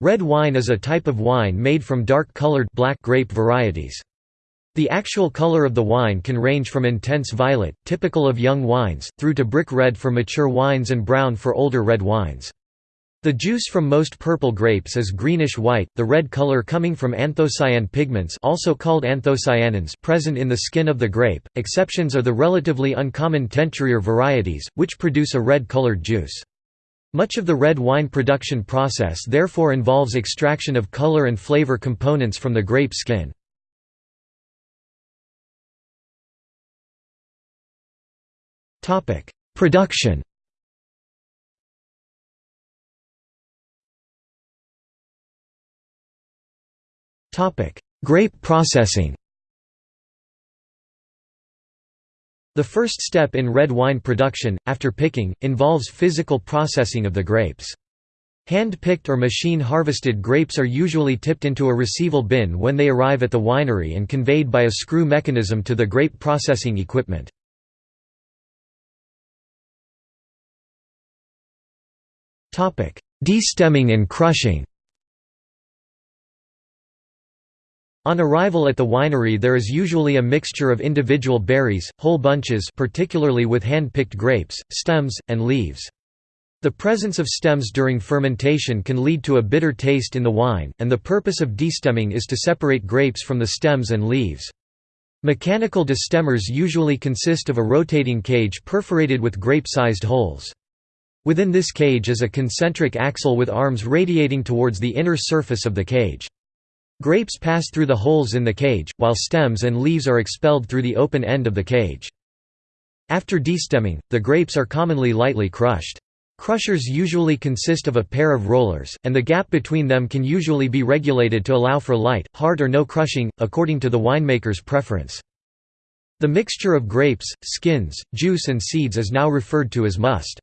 Red wine is a type of wine made from dark-colored black grape varieties. The actual color of the wine can range from intense violet, typical of young wines, through to brick red for mature wines and brown for older red wines. The juice from most purple grapes is greenish-white, the red color coming from anthocyan pigments also called anthocyanins present in the skin of the grape. Exceptions are the relatively uncommon Teinturier varieties, which produce a red-colored juice. Much of the red wine production process therefore involves extraction of color and flavor components from the grape skin. Production Grape processing The first step in red wine production, after picking, involves physical processing of the grapes. Hand-picked or machine-harvested grapes are usually tipped into a receival bin when they arrive at the winery and conveyed by a screw mechanism to the grape processing equipment. Destemming and crushing On arrival at the winery there is usually a mixture of individual berries, whole bunches particularly with hand-picked grapes, stems, and leaves. The presence of stems during fermentation can lead to a bitter taste in the wine, and the purpose of destemming is to separate grapes from the stems and leaves. Mechanical destemmers usually consist of a rotating cage perforated with grape-sized holes. Within this cage is a concentric axle with arms radiating towards the inner surface of the cage. Grapes pass through the holes in the cage, while stems and leaves are expelled through the open end of the cage. After destemming, the grapes are commonly lightly crushed. Crushers usually consist of a pair of rollers, and the gap between them can usually be regulated to allow for light, hard or no crushing, according to the winemaker's preference. The mixture of grapes, skins, juice and seeds is now referred to as must.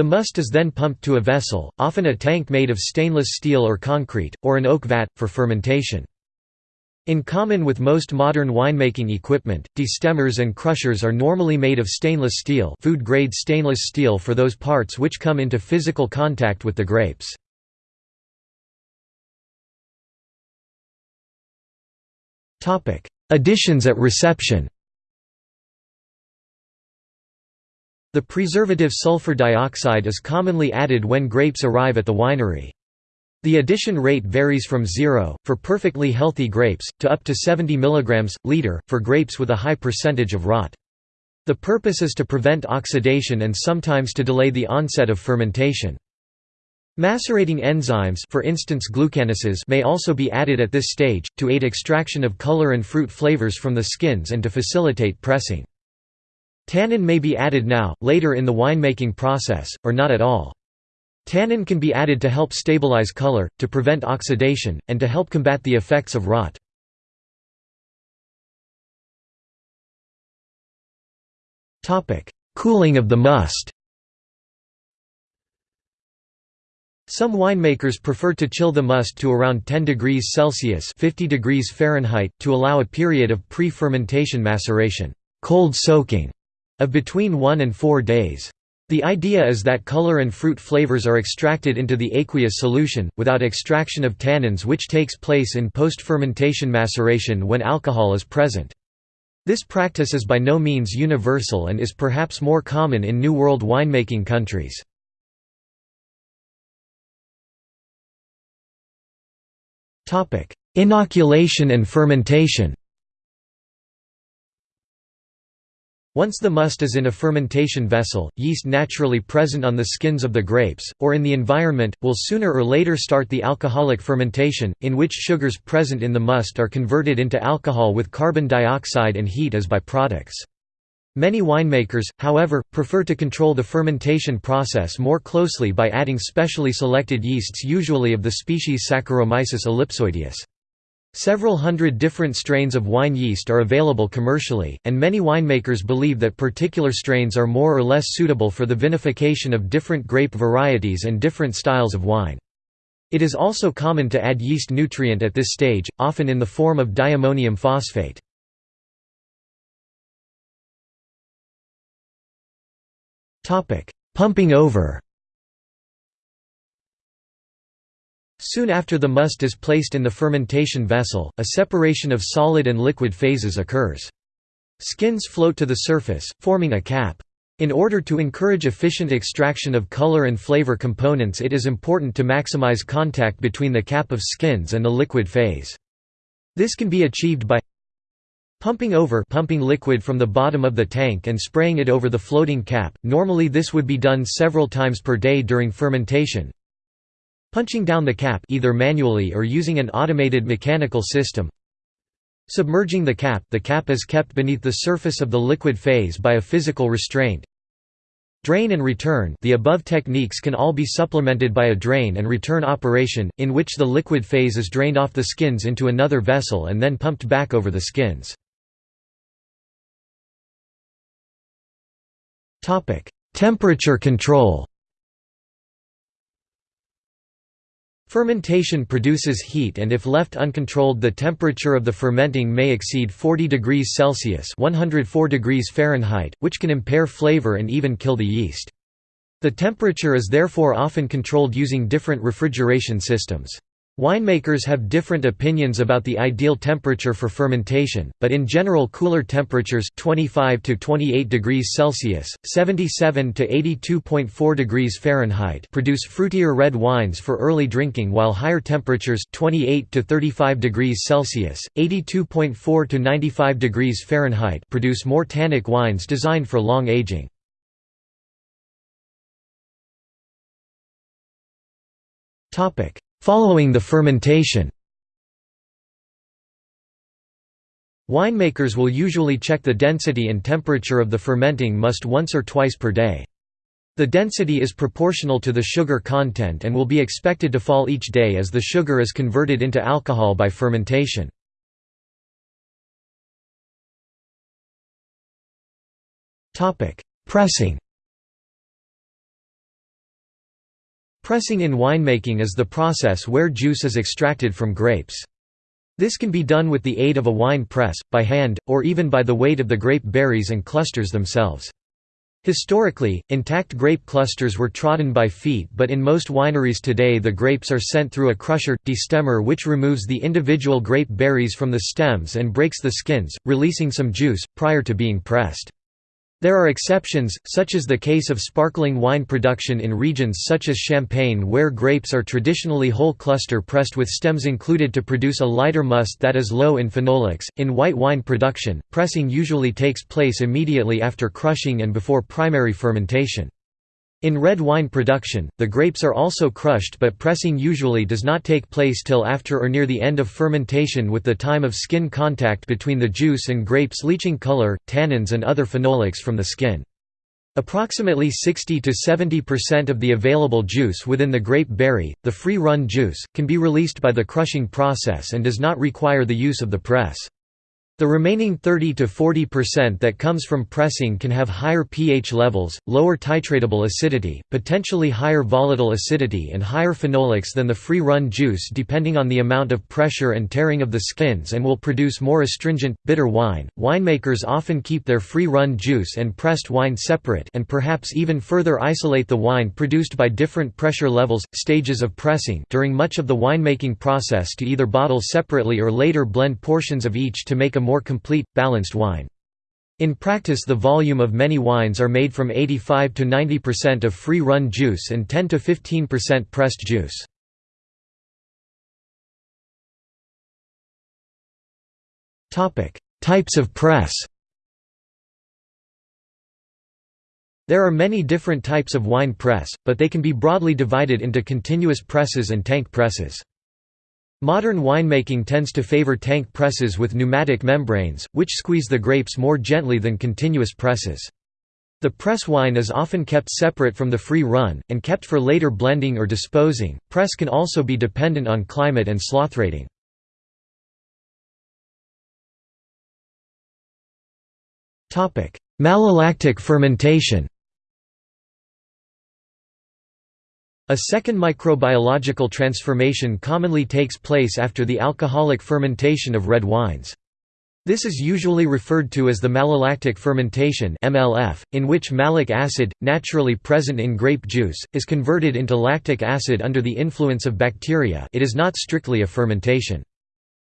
The must is then pumped to a vessel, often a tank made of stainless steel or concrete, or an oak vat, for fermentation. In common with most modern winemaking equipment, destemmers and crushers are normally made of stainless steel food-grade stainless steel for those parts which come into physical contact with the grapes. Additions at reception The preservative sulfur dioxide is commonly added when grapes arrive at the winery. The addition rate varies from 0, for perfectly healthy grapes, to up to 70 mg, liter, for grapes with a high percentage of rot. The purpose is to prevent oxidation and sometimes to delay the onset of fermentation. Macerating enzymes for instance glucanases may also be added at this stage, to aid extraction of color and fruit flavors from the skins and to facilitate pressing. Tannin may be added now, later in the winemaking process, or not at all. Tannin can be added to help stabilize color, to prevent oxidation, and to help combat the effects of rot. Cooling of the must Some winemakers prefer to chill the must to around 10 degrees Celsius 50 degrees Fahrenheit, to allow a period of pre-fermentation maceration cold soaking", of between 1 and 4 days. The idea is that color and fruit flavors are extracted into the aqueous solution, without extraction of tannins which takes place in post-fermentation maceration when alcohol is present. This practice is by no means universal and is perhaps more common in New World winemaking countries. Inoculation and fermentation Once the must is in a fermentation vessel, yeast naturally present on the skins of the grapes, or in the environment, will sooner or later start the alcoholic fermentation, in which sugars present in the must are converted into alcohol with carbon dioxide and heat as byproducts. Many winemakers, however, prefer to control the fermentation process more closely by adding specially selected yeasts usually of the species Saccharomyces ellipsoideus. Several hundred different strains of wine yeast are available commercially, and many winemakers believe that particular strains are more or less suitable for the vinification of different grape varieties and different styles of wine. It is also common to add yeast nutrient at this stage, often in the form of diammonium phosphate. Pumping over Soon after the must is placed in the fermentation vessel, a separation of solid and liquid phases occurs. Skins float to the surface, forming a cap. In order to encourage efficient extraction of color and flavor components it is important to maximize contact between the cap of skins and the liquid phase. This can be achieved by Pumping over pumping liquid from the bottom of the tank and spraying it over the floating cap, normally this would be done several times per day during fermentation. Punching down the cap either manually or using an automated mechanical system. Submerging the cap the cap is kept beneath the surface of the liquid phase by a physical restraint. Drain and return the above techniques can all be supplemented by a drain and return operation, in which the liquid phase is drained off the skins into another vessel and then pumped back over the skins. Topic: Temperature control. Fermentation produces heat and if left uncontrolled the temperature of the fermenting may exceed 40 degrees Celsius 104 degrees Fahrenheit, which can impair flavor and even kill the yeast. The temperature is therefore often controlled using different refrigeration systems. Winemakers have different opinions about the ideal temperature for fermentation, but in general cooler temperatures 25 to 28 degrees Celsius, 77 to 82.4 degrees Fahrenheit produce fruitier red wines for early drinking while higher temperatures 28 to 35 degrees Celsius, 82.4 to 95 degrees Fahrenheit produce more tannic wines designed for long aging. Topic Following the fermentation Winemakers will usually check the density and temperature of the fermenting must once or twice per day. The density is proportional to the sugar content and will be expected to fall each day as the sugar is converted into alcohol by fermentation. Pressing Pressing in winemaking is the process where juice is extracted from grapes. This can be done with the aid of a wine press, by hand, or even by the weight of the grape berries and clusters themselves. Historically, intact grape clusters were trodden by feet but in most wineries today the grapes are sent through a crusher, destemmer which removes the individual grape berries from the stems and breaks the skins, releasing some juice, prior to being pressed. There are exceptions, such as the case of sparkling wine production in regions such as Champagne where grapes are traditionally whole cluster pressed with stems included to produce a lighter must that is low in phenolics. In white wine production, pressing usually takes place immediately after crushing and before primary fermentation. In red wine production, the grapes are also crushed but pressing usually does not take place till after or near the end of fermentation with the time of skin contact between the juice and grapes leaching color, tannins and other phenolics from the skin. Approximately 60 to 70% of the available juice within the grape berry, the free-run juice, can be released by the crushing process and does not require the use of the press. The remaining 30 to 40% that comes from pressing can have higher pH levels, lower titratable acidity, potentially higher volatile acidity and higher phenolics than the free-run juice depending on the amount of pressure and tearing of the skins and will produce more astringent, bitter wine. Winemakers often keep their free-run juice and pressed wine separate and perhaps even further isolate the wine produced by different pressure levels, stages of pressing during much of the winemaking process to either bottle separately or later blend portions of each to make a more complete, balanced wine. In practice the volume of many wines are made from 85 to 90% of free-run juice and 10 to 15% pressed juice. Types of press There are many different types of wine press, but they can be broadly divided into continuous presses and tank presses. Modern winemaking tends to favor tank presses with pneumatic membranes, which squeeze the grapes more gently than continuous presses. The press wine is often kept separate from the free run, and kept for later blending or disposing. Press can also be dependent on climate and sloth rating. Malolactic fermentation A second microbiological transformation commonly takes place after the alcoholic fermentation of red wines. This is usually referred to as the malolactic fermentation (MLF), in which malic acid, naturally present in grape juice, is converted into lactic acid under the influence of bacteria. It is not strictly a fermentation.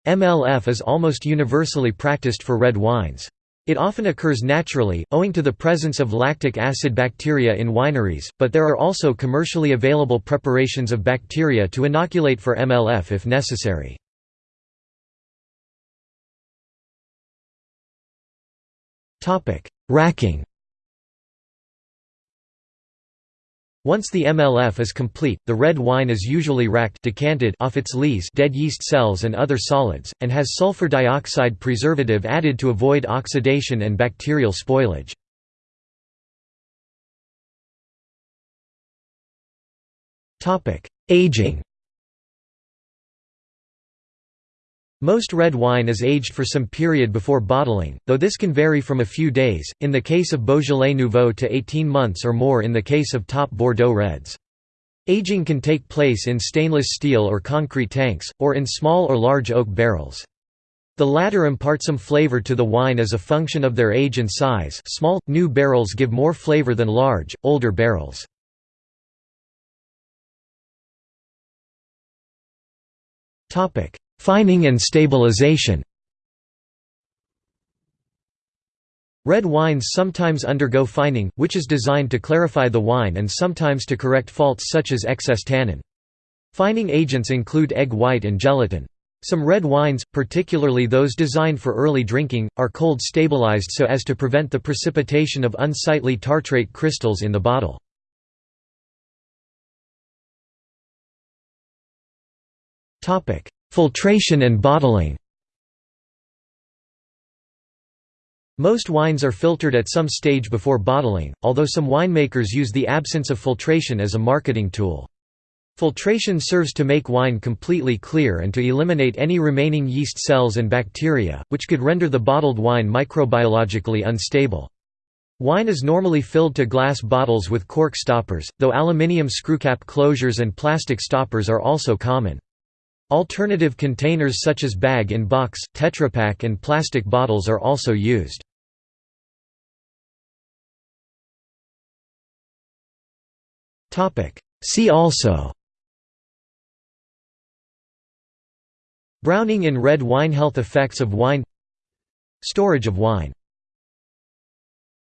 MLF is almost universally practiced for red wines. It often occurs naturally, owing to the presence of lactic acid bacteria in wineries, but there are also commercially available preparations of bacteria to inoculate for MLF if necessary. Racking Once the MLF is complete, the red wine is usually racked decanted off its lees dead yeast cells and other solids, and has sulfur dioxide preservative added to avoid oxidation and bacterial spoilage. Aging Most red wine is aged for some period before bottling, though this can vary from a few days, in the case of Beaujolais Nouveau to 18 months or more in the case of top Bordeaux reds. Aging can take place in stainless steel or concrete tanks, or in small or large oak barrels. The latter impart some flavor to the wine as a function of their age and size small, new barrels give more flavor than large, older barrels. Fining and stabilization Red wines sometimes undergo fining, which is designed to clarify the wine and sometimes to correct faults such as excess tannin. Fining agents include egg white and gelatin. Some red wines, particularly those designed for early drinking, are cold stabilized so as to prevent the precipitation of unsightly tartrate crystals in the bottle. Filtration and bottling Most wines are filtered at some stage before bottling, although some winemakers use the absence of filtration as a marketing tool. Filtration serves to make wine completely clear and to eliminate any remaining yeast cells and bacteria, which could render the bottled wine microbiologically unstable. Wine is normally filled to glass bottles with cork stoppers, though aluminium screwcap closures and plastic stoppers are also common. Alternative containers such as bag-in-box, Tetra Pak and plastic bottles are also used. See also Browning in red wine Health effects of wine Storage of wine